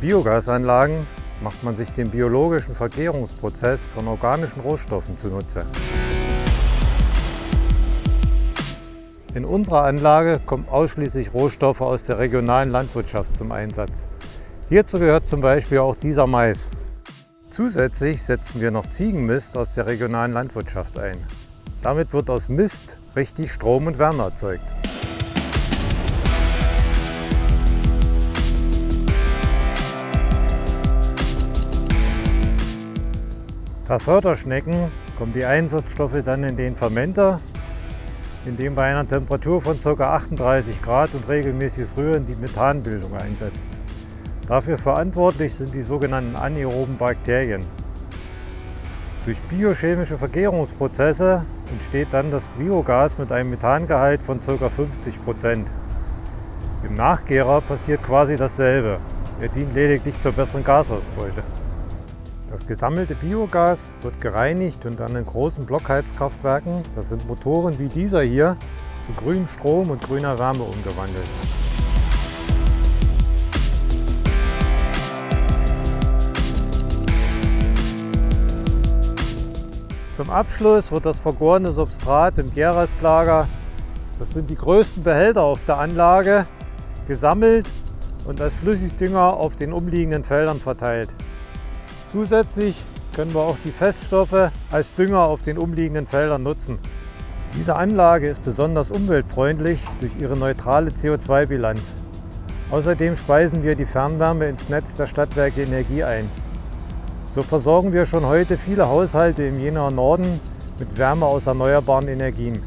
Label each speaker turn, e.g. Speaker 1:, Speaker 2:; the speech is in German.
Speaker 1: Biogasanlagen macht man sich den biologischen Vergärungsprozess von organischen Rohstoffen zunutze. In unserer Anlage kommen ausschließlich Rohstoffe aus der regionalen Landwirtschaft zum Einsatz. Hierzu gehört zum Beispiel auch dieser Mais. Zusätzlich setzen wir noch Ziegenmist aus der regionalen Landwirtschaft ein. Damit wird aus Mist richtig Strom und Wärme erzeugt. Bei Förderschnecken kommen die Einsatzstoffe dann in den Fermenter, in dem bei einer Temperatur von ca. 38 Grad und regelmäßiges Rühren die Methanbildung einsetzt. Dafür verantwortlich sind die sogenannten anaeroben Bakterien. Durch biochemische Vergärungsprozesse entsteht dann das Biogas mit einem Methangehalt von ca. 50 Prozent. Im Nachgärer passiert quasi dasselbe. Er dient lediglich zur besseren Gasausbeute. Das gesammelte Biogas wird gereinigt und an den großen Blockheizkraftwerken, das sind Motoren wie dieser hier, zu grünem Strom und grüner Wärme umgewandelt. Zum Abschluss wird das vergorene Substrat im Gärrestlager, das sind die größten Behälter auf der Anlage, gesammelt und als Flüssigdünger auf den umliegenden Feldern verteilt. Zusätzlich können wir auch die Feststoffe als Dünger auf den umliegenden Feldern nutzen. Diese Anlage ist besonders umweltfreundlich durch ihre neutrale CO2-Bilanz. Außerdem speisen wir die Fernwärme ins Netz der Stadtwerke Energie ein. So versorgen wir schon heute viele Haushalte im Jenaer Norden mit Wärme aus erneuerbaren Energien.